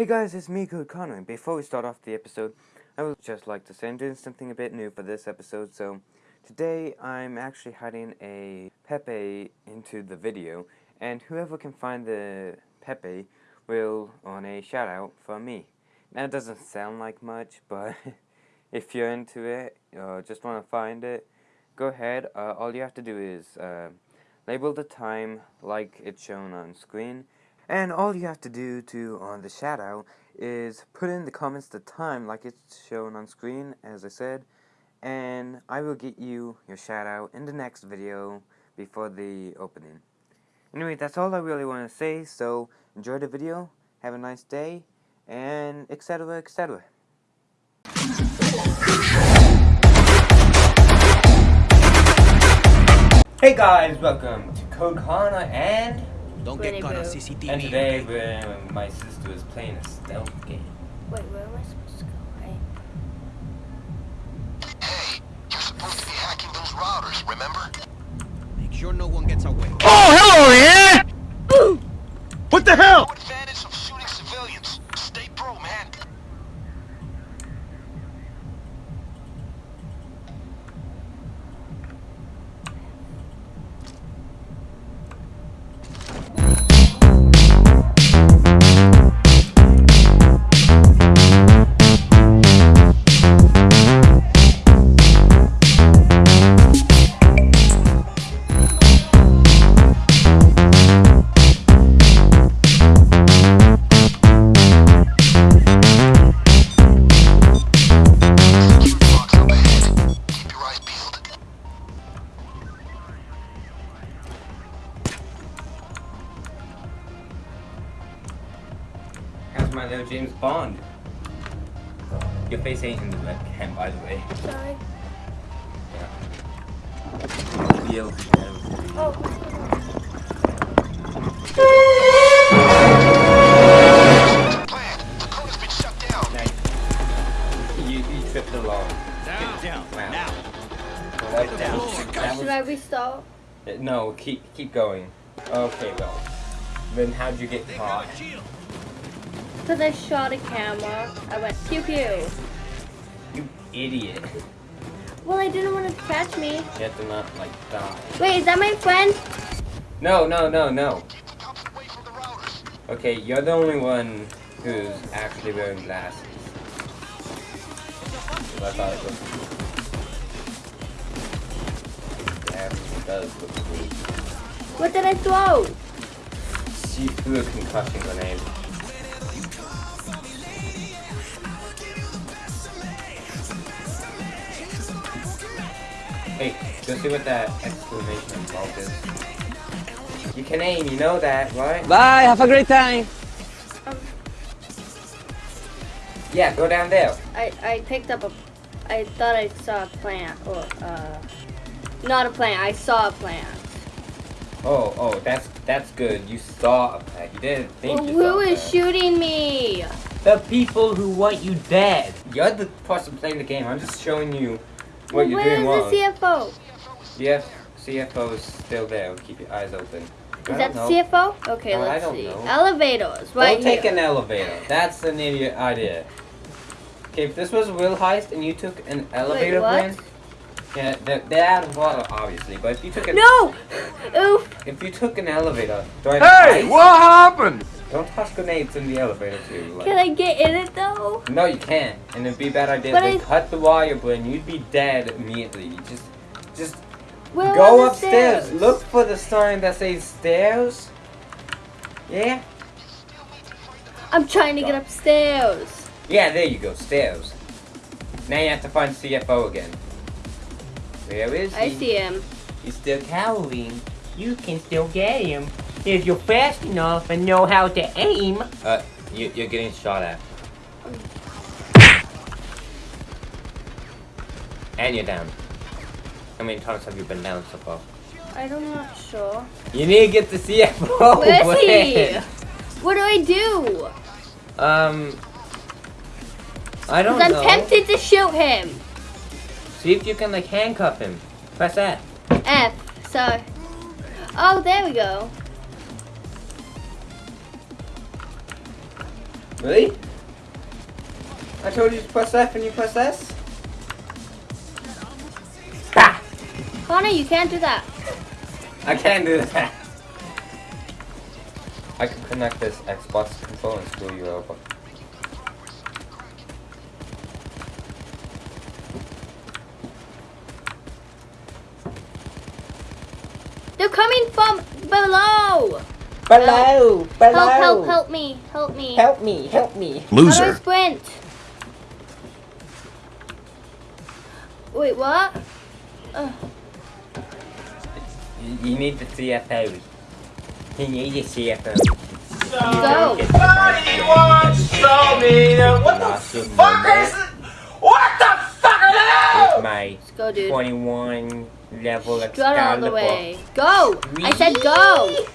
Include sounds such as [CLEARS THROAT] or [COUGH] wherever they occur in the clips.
Hey guys, it's me, Code Connor. Before we start off the episode, I would just like to say I'm doing something a bit new for this episode. So, today I'm actually hiding a Pepe into the video, and whoever can find the Pepe will earn a shout out from me. Now, it doesn't sound like much, [LAUGHS] but if you're into it or just want to find it, go ahead. Uh, all you have to do is uh, label the time like it's shown on screen. And all you have to do to on the out is put in the comments the time like it's shown on screen as I said and I will get you your out in the next video before the opening. Anyway, that's all I really want to say, so enjoy the video, have a nice day, and etc etc. Hey guys, welcome to Code Connor and Don't Winnie get caught on CCTV. and today we're, my sister is playing a stealth game. Wait, where am I supposed to go? Right? Hey, you're supposed to be hacking those routers, remember? Make sure no one gets away. Oh, hello, yeah! [GASPS] What the of How's my little James Bond? Your face ain't in the webcam, by the way. Sorry. Real Oh, Plan. The code has been shut down. Nice. You, you tripped along. Down. down. Wow. Now. Well, that, that should was, I restart? no, keep keep going. Okay, well. Then how'd you get caught? Because I shot a camera. I went pew pew. You idiot. Well, I didn't want to catch me. You have to not, like, die. Wait, is that my friend? No, no, no, no. Keep the cops away from the routers. Okay, you're the only one who's actually wearing glasses. So I thought it. Damn, it does look cool. What did I throw? She threw a concussion grenade. Hey, go see what that exclamation mark is. You can aim, you know that, right? Bye, have a great time. Um, Yeah, go down there. I, I picked up a. I thought I saw a plant. Or, uh. Not a plant. I saw a plant. Oh, oh, that's that's good. You saw a plant. You didn't think Well, you who saw a shooting me? The people who want you dead. You're the person playing the game. I'm just showing you what Well, you're where doing is wrong. the CFO? Yes, CFO is still there. Keep your eyes open. Is that the know. CFO? Okay, No, I let's don't see. know. Elevators, right Don't take here. an elevator. That's an idiot idea. Okay, if this was a real heist and you took an elevator what? plan, yeah, they're, they're out of water, obviously. But if you took a, No! Oof! if you took an elevator during Hey, heist, what happened? Don't toss grenades in the elevator too. Like, Can I get in it though? No, you can't. And it'd be a bad idea. But They I- cut the wire, but you'd be dead immediately. You just, just Where go upstairs. stairs? Look for the sign that says stairs. Yeah. I'm trying to get upstairs. Yeah, there you go. Stairs. Now you have to find CFO again. Where is he? I see him. He's still cowering. You can still get him if you're fast enough and know how to aim. Uh, you, you're getting shot at. And you're down. How many times have you been down so far? I'm not know, sure. You need to get the CFO. Where is he? What do I do? Um, I don't Because I'm know. tempted to shoot him. See if you can like handcuff him. Press that. F. So. Oh, there we go. Really? I told you to press F and you press S? Ah! Connor, you can't do that. I can't do that. I can connect this Xbox controller and screw you over. They're coming from below. Below, Help, help, help me, help me. Help me, help me. How do I Loser. sprint? Wait, what? Uh, You, you need the CFO. You need the CFO. go. Somebody once told me that what the fuck is What the fuck are With those? my Let's go, dude. 21 level Get out of the way. Go! I said go!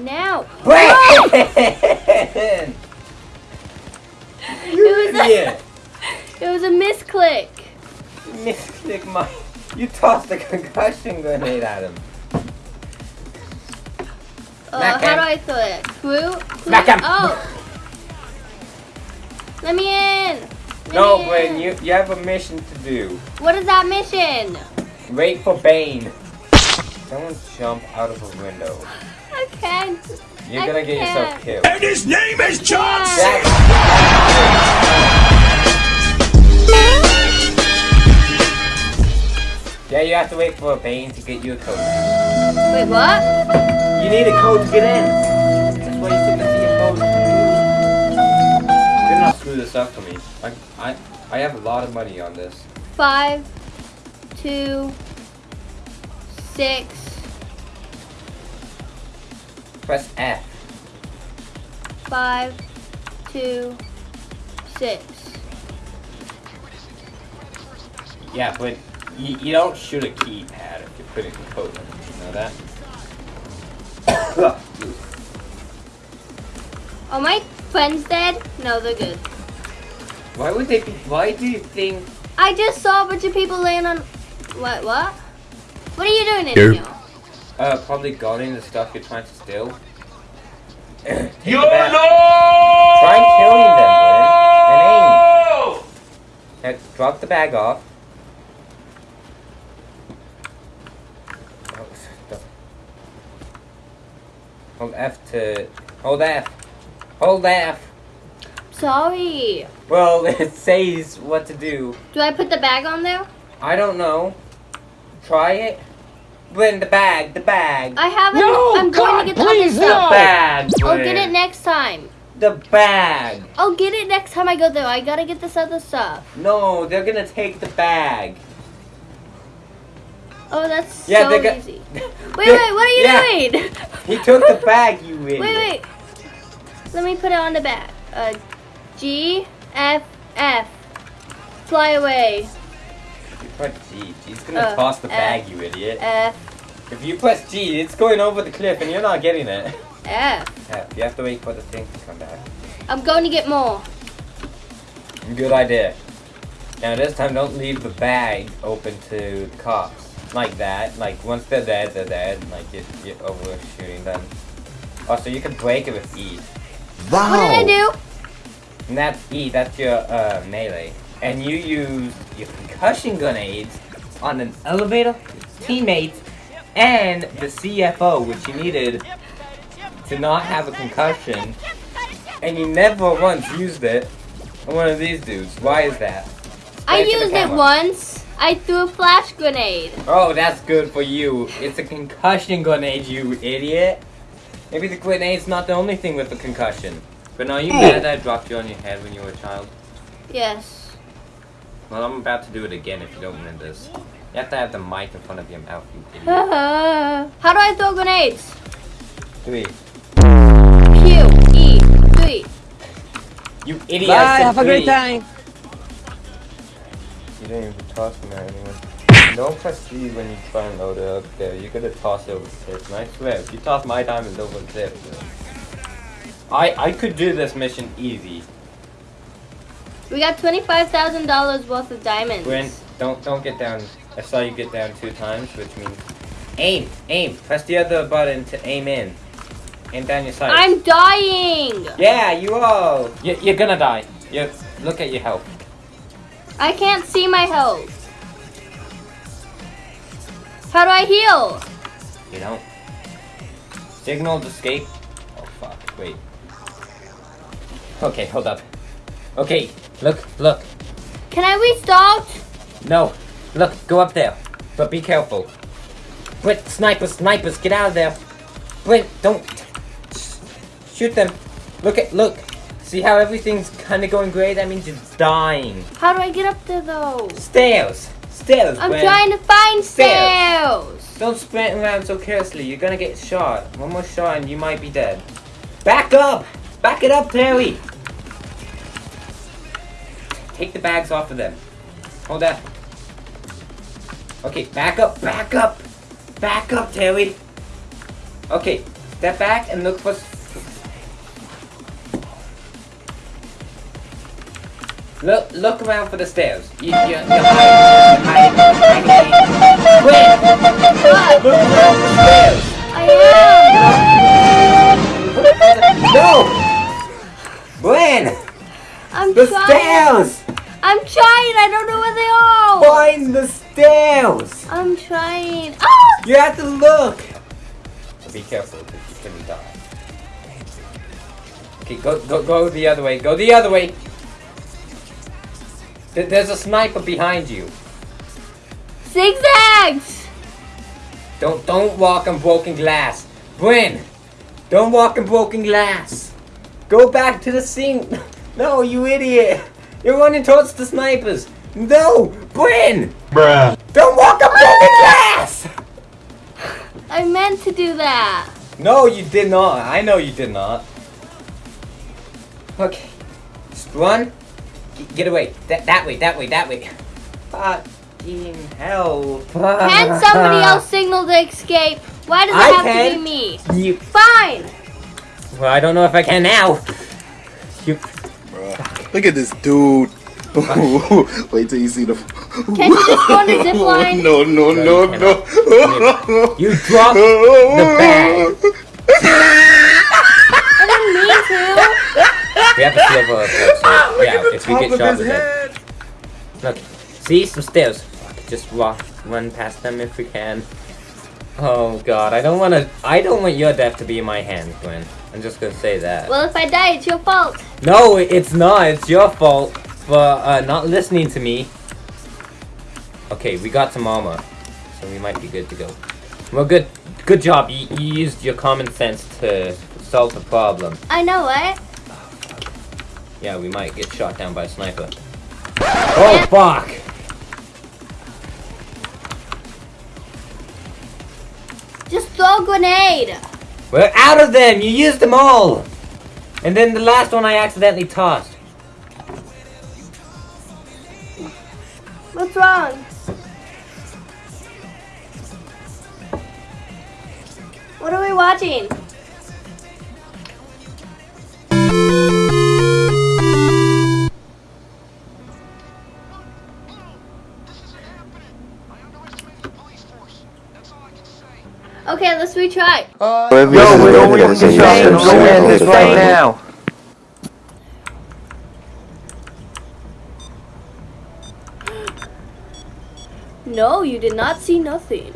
Now. It was a, yeah. [LAUGHS] it was a misclick. Mystic my. You tossed a concussion grenade at him. Uh, Smack how him. do I throw it? Clue? Smack him. Oh! Let me in! Let No, Gwen, you, you have a mission to do. What is that mission? Wait for Bain. Someone jump out of a window. I can't. You're I gonna get yourself can't. killed. And his name is John Yeah. Yeah, you have to wait for a Bain to get you a code. Wait, what? You need a code to get in. That's why you took the CFO. Do not screw this up for me. I, I, I have a lot of money on this. Five, two, six, Press F. five, two, six. Yeah, but you, you don't shoot a keypad if you're putting the code in. You know that? [COUGHS] Are my friends dead? No, they're good. why would they be? Why do you think? I just saw a bunch of people laying on. What? What? What are you doing in Here. Here? Uh, probably guarding the stuff you're trying to steal. [CLEARS THROAT] Take You bag. know! Try killing them, Glenn, and aim. Uh, drop the bag off. Oh. Hold F to. Hold F. Hold F. Sorry. Well, [LAUGHS] it says what to do. Do I put the bag on there? I don't know. Try it. Win the bag. The bag. I haven't. No, I'm God, going to get the please, other stuff. no. bag. I'll get it next time. The bag. I'll get it next time I go there. I gotta get this other stuff. No, they're gonna take the bag. Oh, that's Yeah, so they got- easy. [LAUGHS] Wait, wait, what are you Yeah. doing? He took the [LAUGHS] bag, you idiot. wait, wait. Let me put it on the bag. Uh, G F F. Fly away. You press G. G's gonna Uh, toss the F. bag, you idiot. F If you press G, it's going over the cliff and you're not getting it. F. [LAUGHS] F. You have to wait for the thing to come back. I'm going to get more. Good idea. Now this time, don't leave the bag open to the cops. Like that. Like, once they're dead, they're dead. Like, you're, you're overshooting them. Also, you can break it with E. What did I do? And that's E, that's your uh, melee. And you use your concussion grenades on an elevator, teammates, and the CFO, which you needed to not have a concussion. And you never once used it on one of these dudes. Why is that? I Right to the used it once. I threw a flash grenade. Oh, that's good for you. It's a concussion grenade, you idiot. Maybe the grenade's not the only thing with a concussion. But are you mad that I dropped you on your head when you were a child? Yes. Well, I'm about to do it again if you don't win this. You have to have the mic in front of your mouth, you [LAUGHS] idiot. How do I throw grenades? Three. Q E three. You idiot. Bye, I said have a great time. You didn't even toss me at anyone. Don't press C when you try and load it up there. You're gonna toss it over the cliff. And I swear, if you toss my diamonds over the cliff, I I could do this mission easy. We got twenty-five thousand dollars worth of diamonds. Gwen, don't don't get down. I saw you get down two times, which means aim, aim. Press the other button to aim in. Aim down your sights. I'm dying. Yeah, you are. You're, you're gonna die. You look at your health. I can't see my health. How do I heal? You don't. Signal escape. Oh fuck. Wait. Okay, hold up. Okay, look, look. Can I restart? No, look, go up there. But be careful. Brent, snipers, snipers, get out of there. Brent, don't shoot them. Look at, look. See how everything's kind of going great? That means you're dying. How do I get up there though? Stairs, stairs. I'm Brent. trying to find Stairs. stairs. Don't sprint around so carelessly. You're gonna get shot. One more shot and you might be dead. Back up! Back it up, Terry! Take the bags off of them. Hold that. Okay, back up, back up! Back up, Terry! Okay, step back and look for... Look, look around for the stairs. You, you, you're hiding, you're hiding, you're hiding. What? Look around for stairs! I am. No! Gwen! I'm The trying. stairs! I'm trying. I don't know where they are. Find the stairs! I'm trying. Ah! You have to look! Be careful, because you're gonna die. Okay, go, go, go the other way. Go the other way! There's a sniper behind you. Zigzags. Don't, don't walk on broken glass. Gwen! Don't walk on broken glass. Go back to the sink. [LAUGHS] No, you idiot! You're running towards the snipers. No! Gwen! Bruh. Don't walk on the glass! I meant to do that. No, you did not. I know you did not. Okay. Just run. G- get away. That, that way, that way, that way. Fucking hell. Can somebody else signal the escape? Why does it I have to be me? You. Fine. Well, I don't know if I can now. You. Bruh. Look at this dude. [LAUGHS] Wait till you see the. Can you just go on the zip [LAUGHS] line? No, no, no, No, you no. You [LAUGHS] dropped the bag. I didn't mean to. We have to see over so, ah, yeah, if we get shot, we're dead. Look, see some stairs. Just walk, run past them if we can. Oh god, I don't want to. I don't want your death to be in my hands, Gwen. I'm just gonna say that. Well, if I die, it's your fault. No, it's not. It's your fault for uh, not listening to me. Okay, we got some armor, so we might be good to go. Well, good. Good job. You, you used your common sense to solve the problem. I know it. Yeah, we might get shot down by a sniper. Oh, fuck! Just throw a grenade. We're out of them! You used them all! And then the last one I accidentally tossed. What's wrong? What are we watching? Okay, let's retry. Yo, we don't want to get shot, so go end this right now. No, you did not see nothing.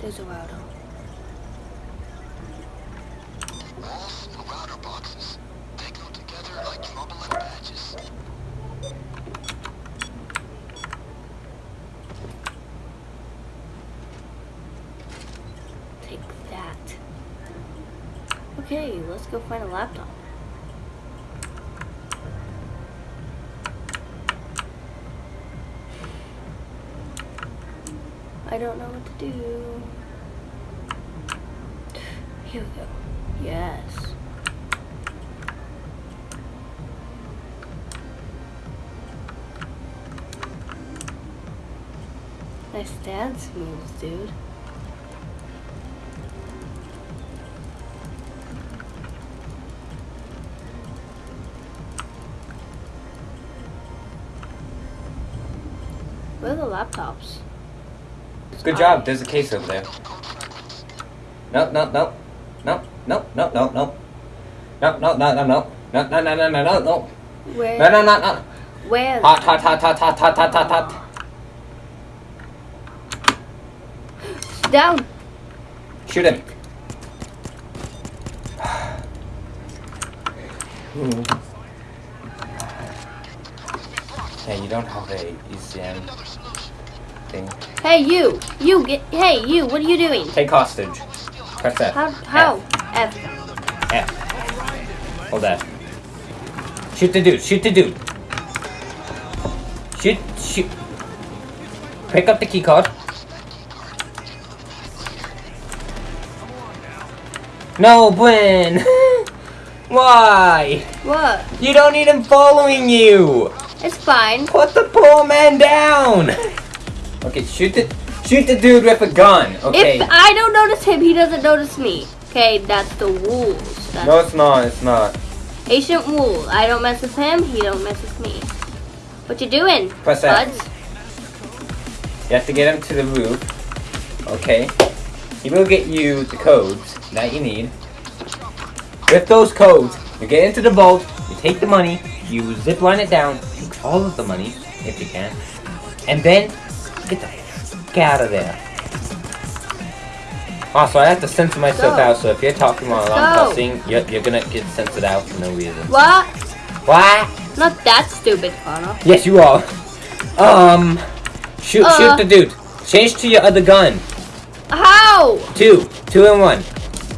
There's a router. Walls and router boxes. They go together like trouble and patches. Take that. Okay, let's go find a laptop. I don't know what to do. Here we go. Yes. Nice dance moves, dude. Where are the laptops? Good job, there's a case over there. Code fragments. No, no, no. No, no, no, no, no. No, no, no, no, no. No, no, no, no, no, no, no. Where? No, no, no, no. Where? Hot, hot, hot, hot, hot, hot, hot, hot, hot. Down. Shoot him. [SIGHS] Hmm. Hey, you don't have a ECM thing. Hey, you. You get. Hey, you. What are you doing? Take hostage. Press F. How? How? F. F. Hold F. Shoot the dude. Shoot the dude. Shoot. Shoot. Pick up the key card. No, Gwen. [LAUGHS] Why? What? You don't need him following you. It's fine. Put the poor man down. Okay, shoot the shoot the dude with a gun. Okay. If I don't notice him, he doesn't notice me. Okay, that's the rules. That's No, it's not. It's not. ancient rule. I don't mess with him. He don't mess with me. What you doing, Press buds? You have to get him to the roof. Okay. He will get you the codes that you need. With those codes, you get into the vault, you take the money, you zip line it down, all of the money, if you can, and then get the fuck out of there. Also, I have to censor myself Go. out, so if you're talking while I'm cussing, you're, you're gonna get censored out for no reason. What? What? Not that stupid, Connor. Yes, you are. Um, shoot, Uh. shoot the dude. Change to your other gun. How? Two. Two in one.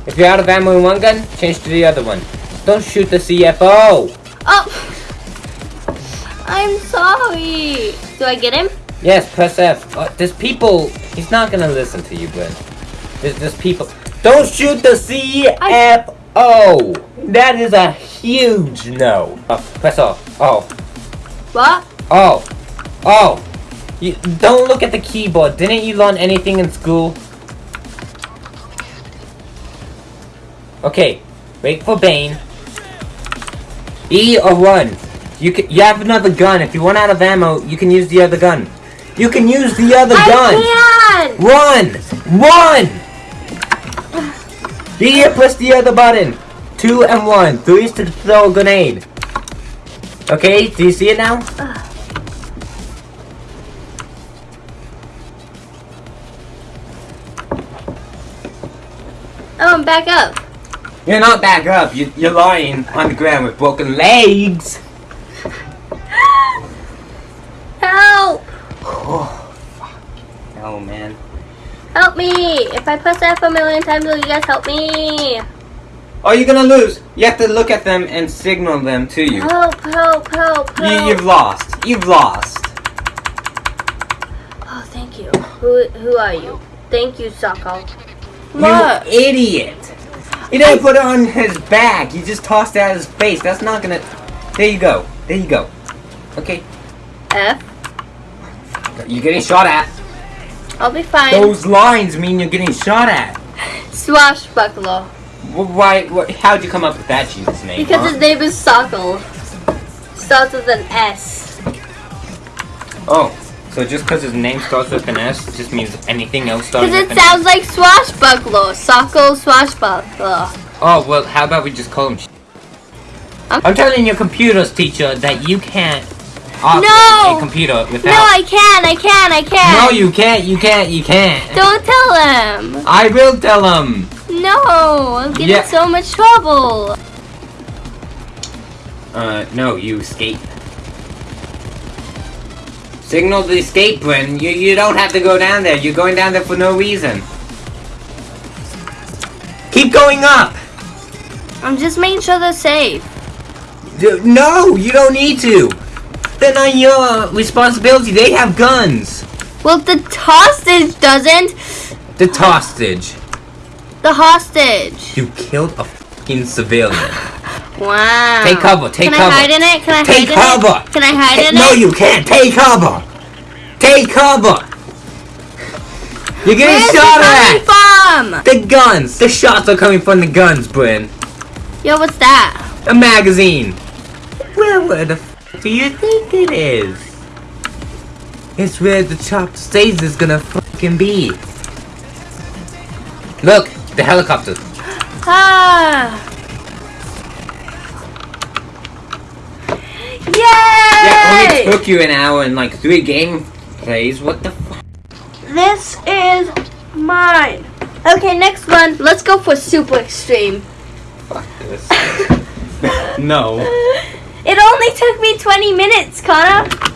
If you're out of ammo in one gun, change to the other one. Don't shoot the CFO. Oh. I'm sorry. Do I get him? Yes, press F. Uh, there's people. He's not gonna listen to you, Gwen. There's, there's people. Don't shoot the CFO. That is a huge no. Uh, press O. Oh. What? Oh. Oh. You, don't look at the keyboard. Didn't you learn anything in school? Okay. Wait for Bain. E or run. You can, you have another gun. If you run out of ammo, you can use the other gun. You can use the other gun. I can. Run! Run! Here, press the other button. Two and one. Three is to throw a grenade. Okay, do you see it now? [SIGHS] Oh, I'm back up. You're not back up. You, you're lying on the ground with broken legs. Help! Oh man. Help me! If I press F a million times, will you guys help me? Oh, you're gonna lose. You have to look at them and signal them to you. Help! Help! Help! You help. you've lost. You've lost. Oh, thank you. Who Who are you? Thank you, Sokol. You What? idiot. You didn't put it on his back. You just tossed it at his face. That's not gonna. There you go. There you go. Okay. F. You're getting shot at. I'll be fine. Those lines mean you're getting shot at. Swashbuckler. Wh- Why? How'd you come up with that Jesus name? Because huh? his name is Sokol. Starts with an S. Oh, so just because his name starts with an S, just means anything else starts with an S? Because it sounds like swashbuckler. Sokol swashbuckler. Oh, well, how about we just call him? I'm- I'm telling your computers teacher that you can't operate No! a computer without. No, I can, I can, I can. No, you can't. You can't. You can't. Don't tell him. I will tell him. No, I'm getting Yeah. so much trouble. Uh, no, you escape. Signal the escape, Bryn. You you don't have to go down there. You're going down there for no reason. Keep going up. I'm just making sure they're safe. No, you don't need to. They're not your responsibility. They have guns. Well, the hostage doesn't. The hostage. The hostage. You killed a fucking civilian. [LAUGHS] Wow. Take cover, take Can cover. Can I hide in it? Can I Take hide in cover. it? Can I hide Hey, in no, it? No, you can't. Take cover. Take cover. You're getting Where's shot at. from? The guns. The shots are coming from the guns, Bryn. Yo, what's that? A magazine. Where the f do you think it is? It's where the chopped stage is gonna fucking be. Look, The helicopter. Ah. Yeah, Yay! only took you an hour and like three game plays. What the fuck? This is mine. Okay, next one. Let's go for super extreme. Fuck this. [LAUGHS] no. [LAUGHS] It only took me 20 minutes, Connor.